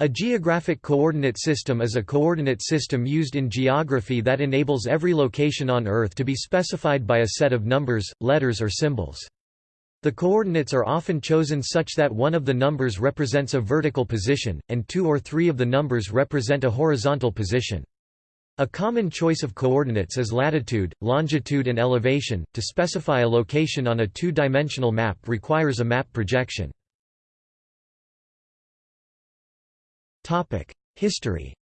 A geographic coordinate system is a coordinate system used in geography that enables every location on Earth to be specified by a set of numbers, letters or symbols. The coordinates are often chosen such that one of the numbers represents a vertical position, and two or three of the numbers represent a horizontal position. A common choice of coordinates is latitude, longitude and elevation. To specify a location on a two-dimensional map requires a map projection. History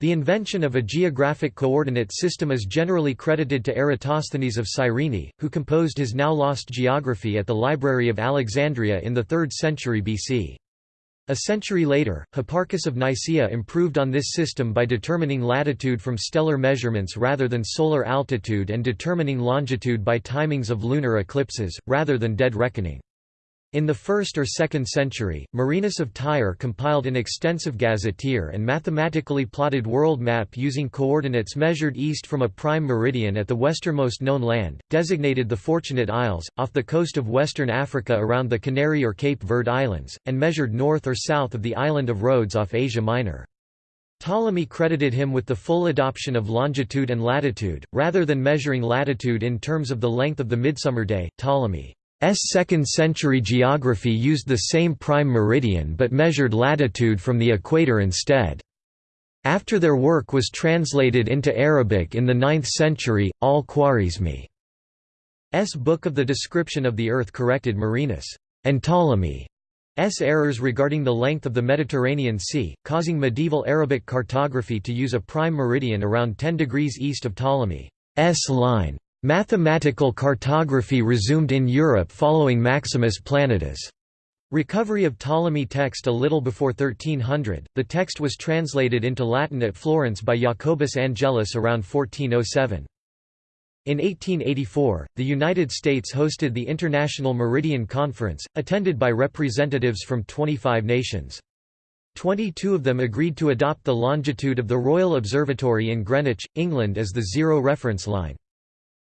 the invention of a geographic coordinate system is generally credited to Eratosthenes of Cyrene, who composed his now-lost geography at the Library of Alexandria in the 3rd century BC. A century later, Hipparchus of Nicaea improved on this system by determining latitude from stellar measurements rather than solar altitude and determining longitude by timings of lunar eclipses, rather than dead reckoning. In the 1st or 2nd century, Marinus of Tyre compiled an extensive gazetteer and mathematically plotted world map using coordinates measured east from a prime meridian at the westernmost known land, designated the Fortunate Isles, off the coast of western Africa around the Canary or Cape Verde Islands, and measured north or south of the island of Rhodes off Asia Minor. Ptolemy credited him with the full adoption of longitude and latitude, rather than measuring latitude in terms of the length of the midsummer day. Ptolemy S 2nd century geography used the same prime meridian but measured latitude from the equator instead. After their work was translated into Arabic in the 9th century, al-Khwarizmi's Book of the Description of the Earth corrected Marinus and Ptolemy's errors regarding the length of the Mediterranean Sea, causing medieval Arabic cartography to use a prime meridian around 10 degrees east of Ptolemy's line. Mathematical cartography resumed in Europe following Maximus Planudes' recovery of Ptolemy text a little before 1300. The text was translated into Latin at Florence by Jacobus Angelus around 1407. In 1884, the United States hosted the International Meridian Conference, attended by representatives from 25 nations. Twenty-two of them agreed to adopt the longitude of the Royal Observatory in Greenwich, England as the zero reference line.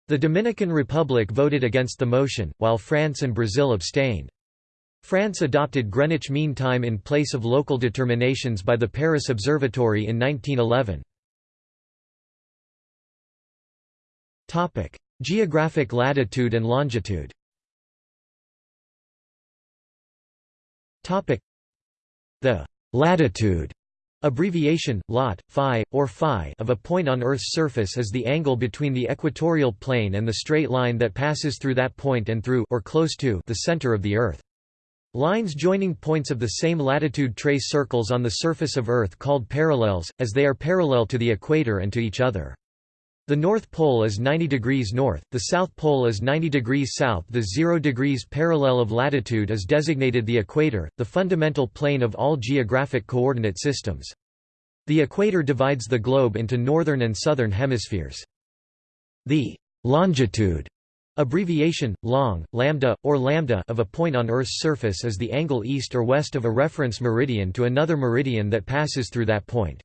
The Dominican Republic voted against the motion, while France and Brazil abstained. France adopted Greenwich Mean Time in place of local determinations by the Paris Observatory in 1911. Geographic latitude and longitude The latitude Abbreviation, lat, phi, or phi of a point on Earth's surface is the angle between the equatorial plane and the straight line that passes through that point and through or close to the center of the Earth. Lines joining points of the same latitude trace circles on the surface of Earth called parallels, as they are parallel to the equator and to each other. The North Pole is 90 degrees north, the South Pole is 90 degrees south the 0 degrees parallel of latitude is designated the equator, the fundamental plane of all geographic coordinate systems. The equator divides the globe into northern and southern hemispheres. The longitude abbreviation, long, lambda, or lambda of a point on Earth's surface is the angle east or west of a reference meridian to another meridian that passes through that point.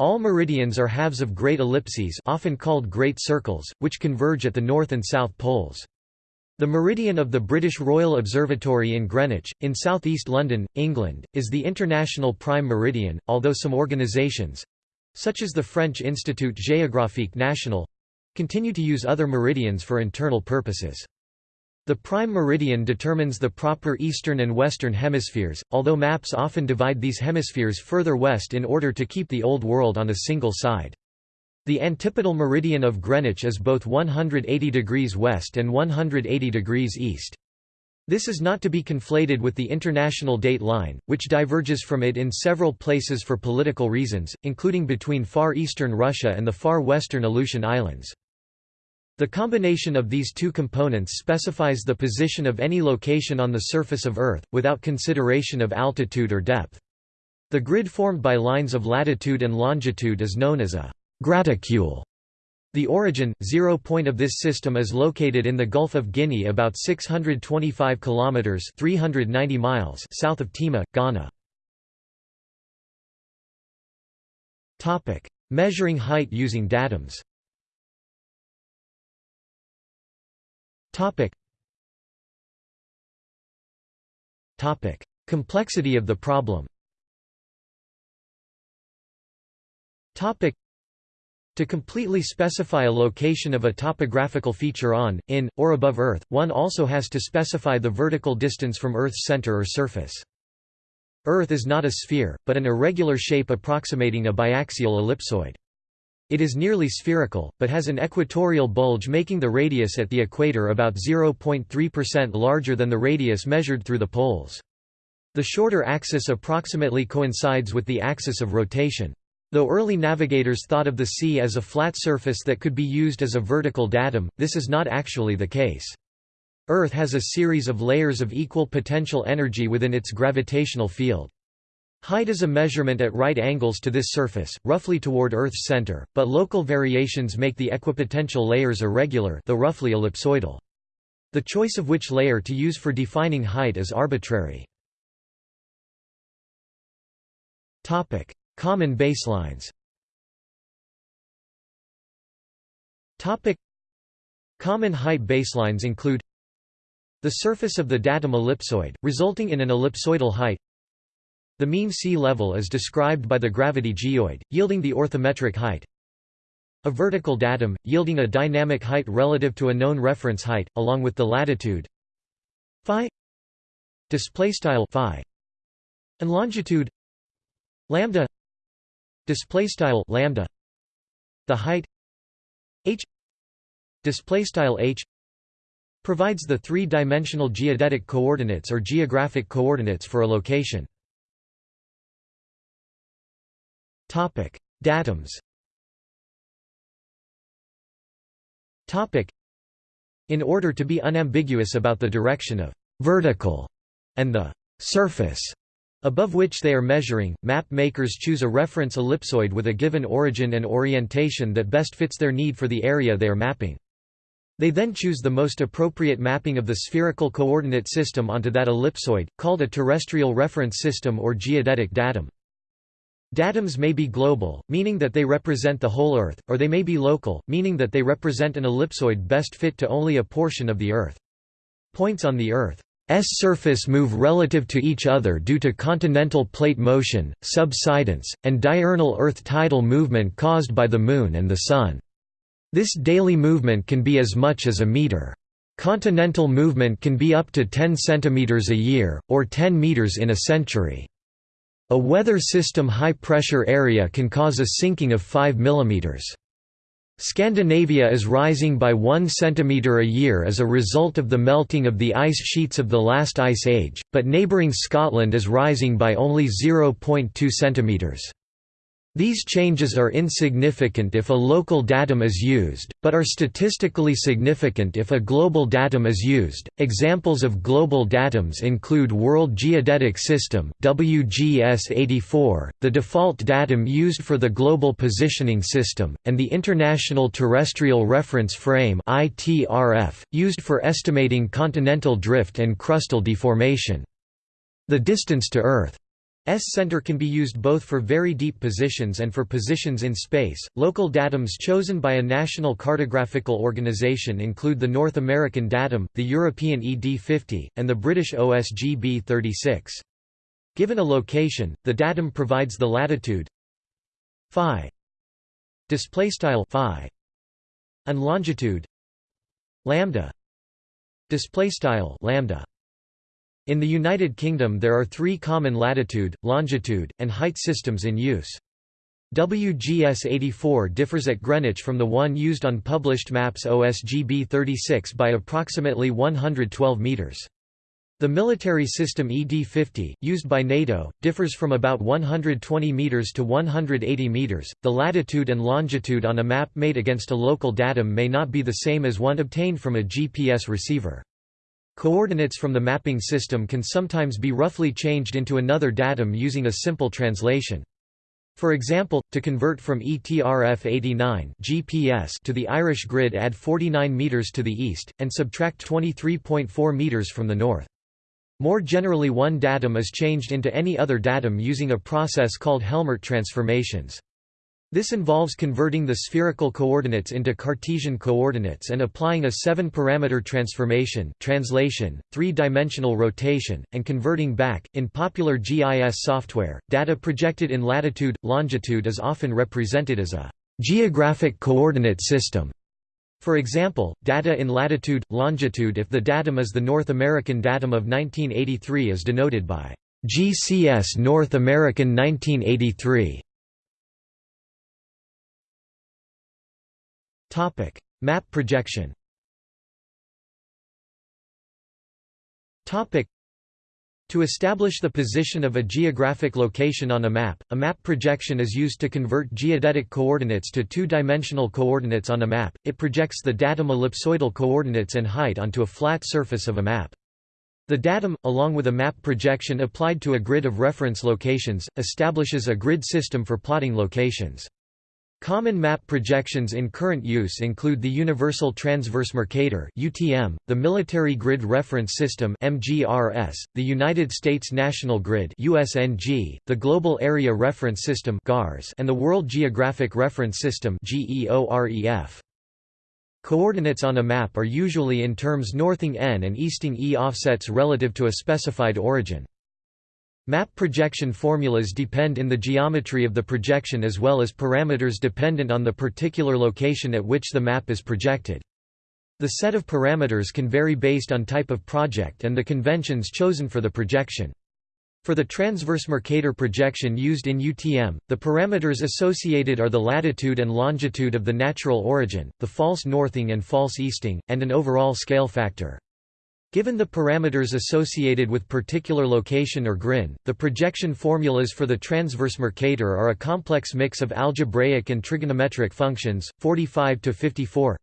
All meridians are halves of great ellipses often called great circles, which converge at the north and south poles. The meridian of the British Royal Observatory in Greenwich, in southeast London, England, is the international prime meridian, although some organisations—such as the French Institut Géographique National—continue to use other meridians for internal purposes. The prime meridian determines the proper eastern and western hemispheres, although maps often divide these hemispheres further west in order to keep the Old World on a single side. The antipodal meridian of Greenwich is both 180 degrees west and 180 degrees east. This is not to be conflated with the International Date Line, which diverges from it in several places for political reasons, including between far eastern Russia and the far western Aleutian Islands. The combination of these two components specifies the position of any location on the surface of Earth, without consideration of altitude or depth. The grid formed by lines of latitude and longitude is known as a graticule. The origin, zero point of this system is located in the Gulf of Guinea about 625 kilometers (390 miles) south of Tema, Ghana. Topic: Measuring height using datums. Topic. Topic: Complexity of the problem. Topic: To completely specify a location of a topographical feature on, in, or above Earth, one also has to specify the vertical distance from Earth's center or surface. Earth is not a sphere, but an irregular shape approximating a biaxial ellipsoid. It is nearly spherical, but has an equatorial bulge making the radius at the equator about 0.3% larger than the radius measured through the poles. The shorter axis approximately coincides with the axis of rotation. Though early navigators thought of the sea as a flat surface that could be used as a vertical datum, this is not actually the case. Earth has a series of layers of equal potential energy within its gravitational field. Height is a measurement at right angles to this surface, roughly toward Earth's center, but local variations make the equipotential layers irregular though roughly ellipsoidal. The choice of which layer to use for defining height is arbitrary. Common baselines. Common height baselines include the surface of the datum ellipsoid, resulting in an ellipsoidal height. The mean sea level is described by the gravity geoid, yielding the orthometric height. A vertical datum, yielding a dynamic height relative to a known reference height, along with the latitude. Phi. Displaystyle phi. And longitude. Lambda. Display style lambda. The height. H. Display style h. Provides the three-dimensional geodetic coordinates or geographic coordinates for a location topic datums topic in order to be unambiguous about the direction of vertical and the surface above which they are measuring, map makers choose a reference ellipsoid with a given origin and orientation that best fits their need for the area they are mapping. They then choose the most appropriate mapping of the spherical coordinate system onto that ellipsoid, called a terrestrial reference system or geodetic datum. Datums may be global, meaning that they represent the whole Earth, or they may be local, meaning that they represent an ellipsoid best fit to only a portion of the Earth. Points on the Earth's surface move relative to each other due to continental plate motion, subsidence, and diurnal Earth tidal movement caused by the Moon and the Sun. This daily movement can be as much as a meter. Continental movement can be up to 10 cm a year, or 10 meters in a century. A weather system high-pressure area can cause a sinking of 5 mm. Scandinavia is rising by 1 cm a year as a result of the melting of the ice sheets of the last ice age, but neighbouring Scotland is rising by only 0.2 cm. These changes are insignificant if a local datum is used, but are statistically significant if a global datum is used. Examples of global datums include World Geodetic System (WGS84), the default datum used for the Global Positioning System, and the International Terrestrial Reference Frame (ITRF), used for estimating continental drift and crustal deformation. The distance to Earth S center can be used both for very deep positions and for positions in space. Local datums chosen by a national cartographical organization include the North American datum, the European ED50, and the British OSGB 36. Given a location, the datum provides the latitude phi display style phi and longitude lambda display style lambda in the United Kingdom there are three common latitude, longitude, and height systems in use. WGS 84 differs at Greenwich from the one used on published maps OSGB 36 by approximately 112 metres. The military system ED50, used by NATO, differs from about 120 meters to 180 meters. The latitude and longitude on a map made against a local datum may not be the same as one obtained from a GPS receiver. Coordinates from the mapping system can sometimes be roughly changed into another datum using a simple translation. For example, to convert from ETRF 89 GPS to the Irish grid add 49 meters to the east, and subtract 23.4 meters from the north. More generally one datum is changed into any other datum using a process called Helmert transformations. This involves converting the spherical coordinates into Cartesian coordinates and applying a seven-parameter transformation translation, three-dimensional rotation, and converting back. In popular GIS software, data projected in latitude, longitude is often represented as a geographic coordinate system. For example, data in latitude, longitude if the datum is the North American datum of 1983 is denoted by GCS North American 1983. Topic: Map projection. Topic: To establish the position of a geographic location on a map, a map projection is used to convert geodetic coordinates to two-dimensional coordinates on a map. It projects the datum ellipsoidal coordinates and height onto a flat surface of a map. The datum, along with a map projection applied to a grid of reference locations, establishes a grid system for plotting locations. Common map projections in current use include the Universal Transverse Mercator (UTM), the Military Grid Reference System (MGRS), the United States National Grid (USNG), the Global Area Reference System (GARS), and the World Geographic Reference System (GEOREF). Coordinates on a map are usually in terms northing n and easting e offsets relative to a specified origin. Map projection formulas depend in the geometry of the projection as well as parameters dependent on the particular location at which the map is projected. The set of parameters can vary based on type of project and the conventions chosen for the projection. For the transverse Mercator projection used in UTM, the parameters associated are the latitude and longitude of the natural origin, the false northing and false easting, and an overall scale factor. Given the parameters associated with particular location or GRIN, the projection formulas for the transverse Mercator are a complex mix of algebraic and trigonometric functions, 45 to 54.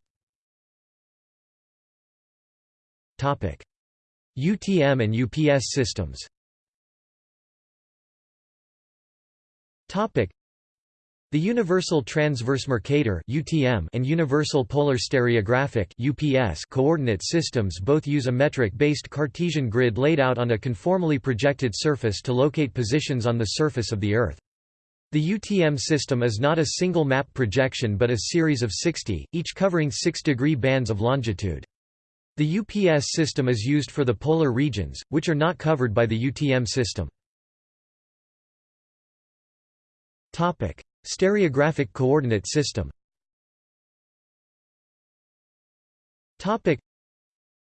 Topic: UTM and UPS systems. Topic: the Universal Transverse Mercator (UTM) and Universal Polar Stereographic (UPS) coordinate systems both use a metric-based Cartesian grid laid out on a conformally projected surface to locate positions on the surface of the Earth. The UTM system is not a single map projection but a series of 60, each covering 6-degree bands of longitude. The UPS system is used for the polar regions, which are not covered by the UTM system. Stereographic coordinate system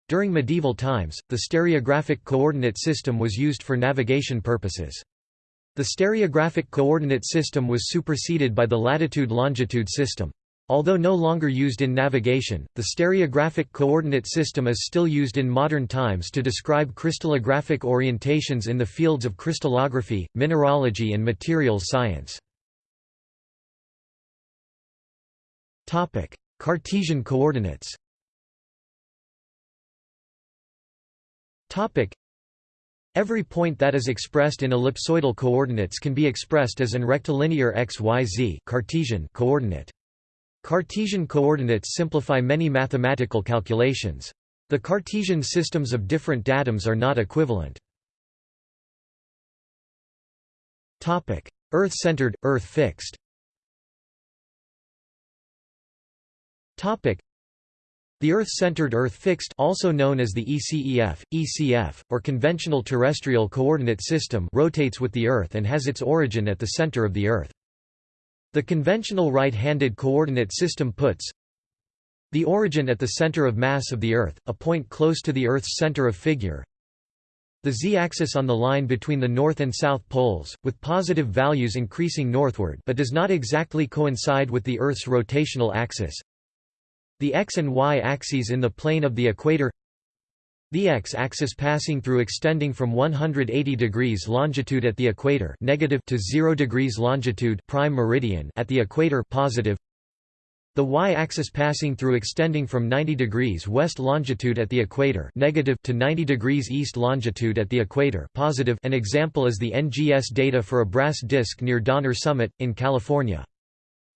During medieval times, the stereographic coordinate system was used for navigation purposes. The stereographic coordinate system was superseded by the latitude-longitude system. Although no longer used in navigation, the stereographic coordinate system is still used in modern times to describe crystallographic orientations in the fields of crystallography, mineralogy and materials science. Cartesian coordinates. Topic: Every point that is expressed in ellipsoidal coordinates can be expressed as an rectilinear xyz Cartesian coordinate. Cartesian coordinates simplify many mathematical calculations. The Cartesian systems of different datums are not equivalent. Earth-centered, Earth-fixed The Earth-centered Earth-fixed also known as the ECEF, ECF, or conventional terrestrial coordinate system rotates with the Earth and has its origin at the center of the Earth. The conventional right-handed coordinate system puts the origin at the center of mass of the Earth, a point close to the Earth's center of figure, the z-axis on the line between the north and south poles, with positive values increasing northward but does not exactly coincide with the Earth's rotational axis, the x and y axes in the plane of the equator. The x-axis passing through extending from 180 degrees longitude at the equator negative to 0 degrees longitude prime meridian at the equator positive. The y-axis passing through extending from 90 degrees west longitude at the equator negative to 90 degrees east longitude at the equator positive. An example is the NGS data for a brass disk near Donner Summit, in California.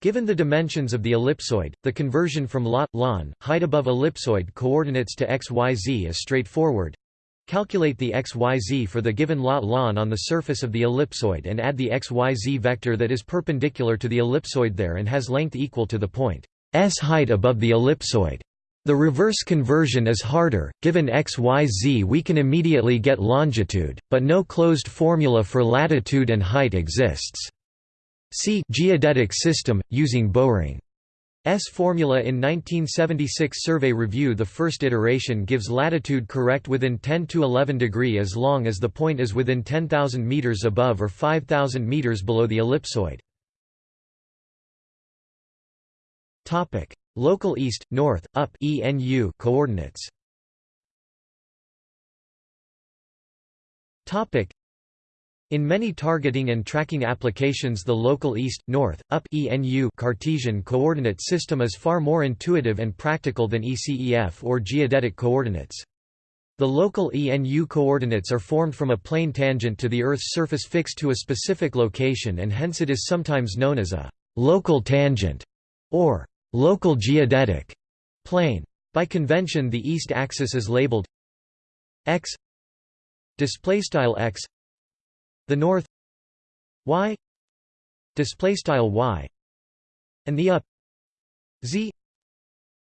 Given the dimensions of the ellipsoid, the conversion from lat, lon, height above ellipsoid coordinates to xyz is straightforward. Calculate the xyz for the given lat lon on the surface of the ellipsoid and add the xyz vector that is perpendicular to the ellipsoid there and has length equal to the point s height above the ellipsoid. The reverse conversion is harder, given xyz we can immediately get longitude, but no closed formula for latitude and height exists. See geodetic system, using Bowring. S formula in 1976 Survey Review The first iteration gives latitude correct within 10 to 11 degree as long as the point is within 10,000 meters above or 5,000 meters below the ellipsoid. Topic: Local east, north, up (ENU) coordinates. Topic: in many targeting and tracking applications the local east, north, up ENU Cartesian coordinate system is far more intuitive and practical than ECEF or geodetic coordinates. The local ENU coordinates are formed from a plane tangent to the Earth's surface fixed to a specific location and hence it is sometimes known as a «local tangent» or «local geodetic» plane. By convention the east axis is labeled x x the north y display style y and the up z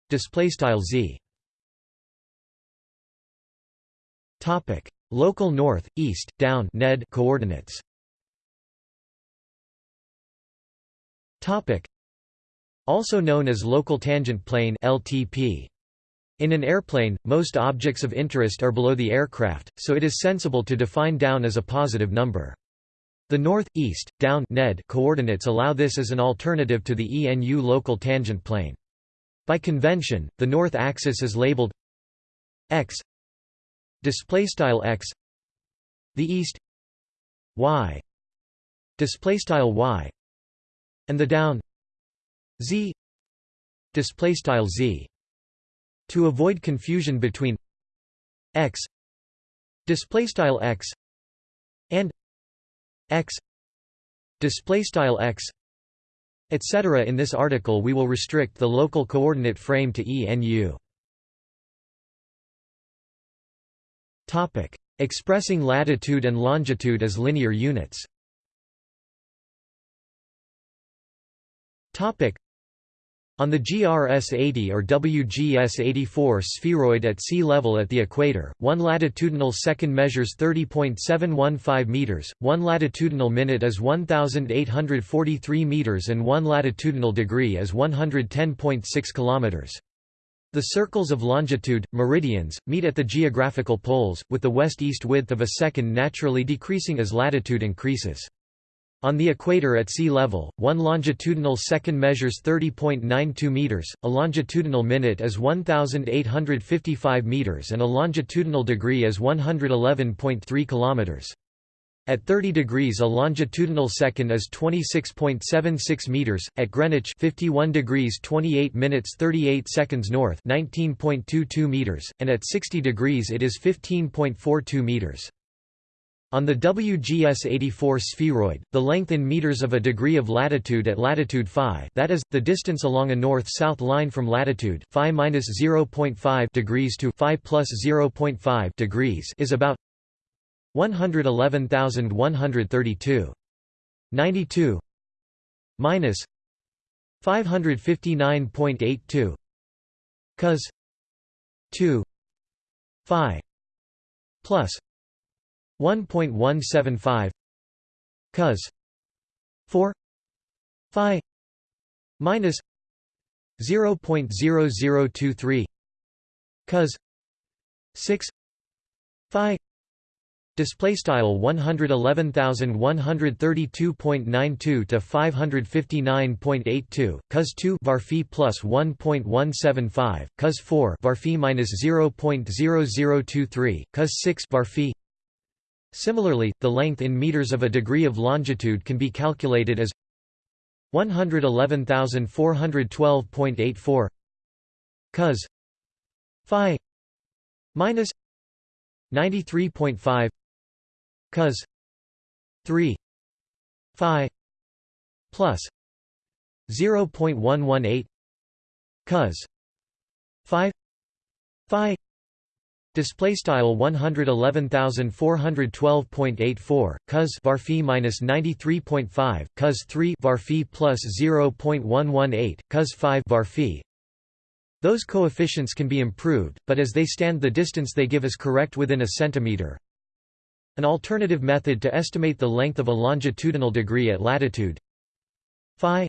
display style z. Topic local north east down ned coordinates. Topic also known as local tangent plane LTP in an airplane, most objects of interest are below the aircraft, so it is sensible to define down as a positive number. The north, east, down NED coordinates allow this as an alternative to the ENU local tangent plane. By convention, the north axis is labeled x display style x the east y display style y and the down z display style z to avoid confusion between x display style x and x display style x etc in this article we will restrict the local coordinate frame to ENU topic expressing latitude and longitude as linear units. Topic on the GRS-80 or WGS-84 spheroid at sea level at the equator, one latitudinal second measures 30.715 meters, one latitudinal minute is 1843 meters and one latitudinal degree is 110.6 kilometers. The circles of longitude, meridians, meet at the geographical poles, with the west-east width of a second naturally decreasing as latitude increases. On the equator at sea level, one longitudinal second measures 30.92 meters, a longitudinal minute is 1855 meters and a longitudinal degree is 111.3 kilometers. At 30 degrees a longitudinal second is 26.76 meters, at Greenwich 51 degrees 28 minutes 38 seconds north 19.22 meters, and at 60 degrees it is 15.42 meters. On the WGS-84 spheroid, the length in meters of a degree of latitude at latitude phi that is, the distance along a north-south line from latitude phi minus 0.5 degrees to phi plus 0.5 degrees is about 111,132. 92 minus 559.82 cos 2 phi plus 1.175 cos 4 phi minus 0.0023 cos 6 phi Display style 111132.92 to 559.82 cos 2 var phi plus 1.175 cos 4 var phi minus 0.0023 cos 6 var phi Similarly, the length in meters of a degree of longitude can be calculated as 111412.84 cos phi minus 93.5 cos 3 phi plus 0.118 cos 5 phi Display style 111412.84 cos var minus 93.5 cos 3 var plus 0.118 cos 5 var Those coefficients can be improved, but as they stand the distance they give is correct within a centimeter. An alternative method to estimate the length of a longitudinal degree at latitude. Phi.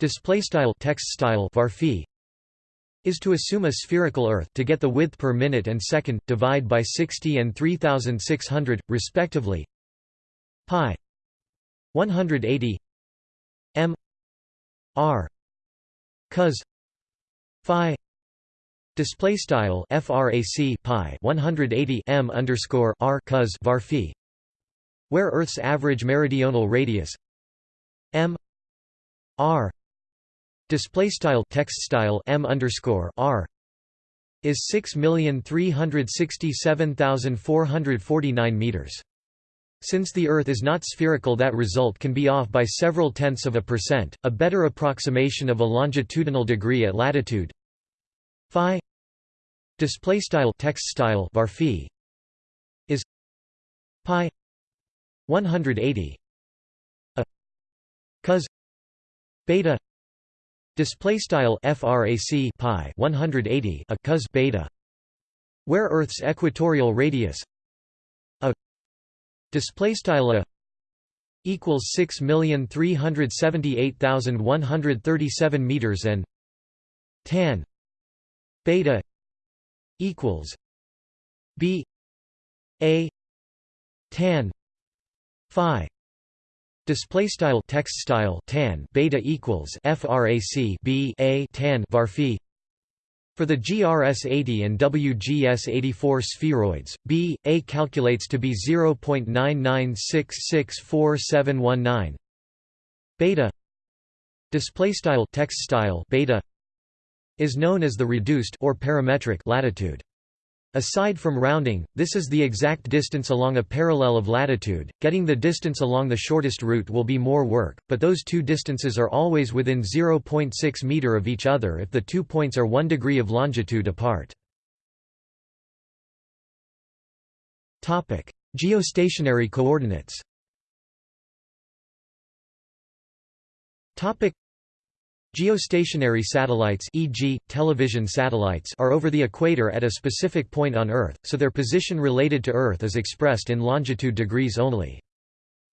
Display style text style var is to assume a spherical Earth to get the width per minute and second, divide by 60 and 3600, respectively. Pi 180 m r. Cos phi display style frac pi 180 m underscore r cos var phi where Earth's average meridional radius m r display style text style m underscore r is 6,367,449 meters. Since the Earth is not spherical that result can be off by several tenths of a percent, a better approximation of a longitudinal degree at latitude phi display style text style var phi is pi 180 a cos beta Display style frac pi 180 a cos beta, where Earth's equatorial radius a display style a equals 6,378,137 meters and tan beta equals b a tan phi Display style text style tan beta equals frac b a tan var phi. For the GRS-80 and WGS-84 spheroids, B, A calculates to be 0.99664719. Beta display style text style beta is known as the reduced or parametric latitude. Aside from rounding, this is the exact distance along a parallel of latitude. Getting the distance along the shortest route will be more work, but those two distances are always within 0.6 meter of each other if the two points are 1 degree of longitude apart. Topic: Geostationary coordinates. Topic: Geostationary satellites e.g., television satellites are over the equator at a specific point on Earth, so their position related to Earth is expressed in longitude degrees only.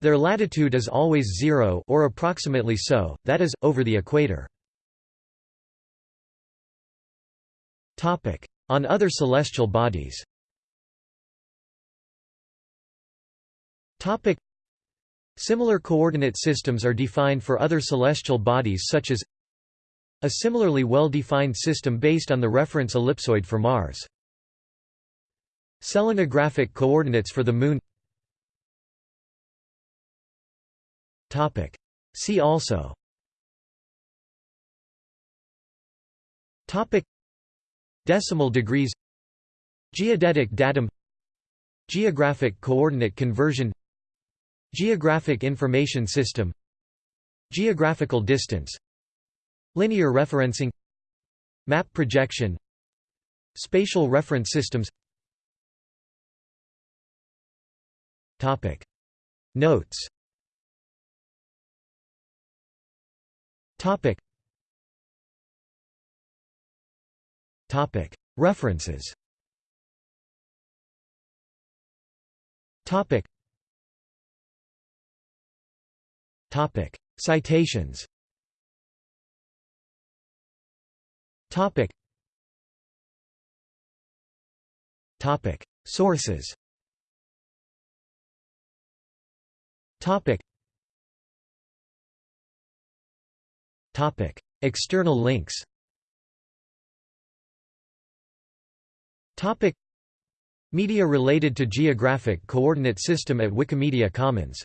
Their latitude is always zero or approximately so, that is, over the equator. On other celestial bodies Similar coordinate systems are defined for other celestial bodies such as a similarly well-defined system based on the reference ellipsoid for Mars. Selenographic coordinates for the Moon. See also. Topic. Decimal degrees. Geodetic datum. Geographic coordinate conversion. Geographic information system. Geographical distance Linear referencing Map projection Spatial reference systems. Topic. Notes. Topic. Topic. References. Topic. Topic. Citations Topic. Topic. Sources. Topic. Topic. External links. Topic. Media related to Geographic Coordinate System at Wikimedia Commons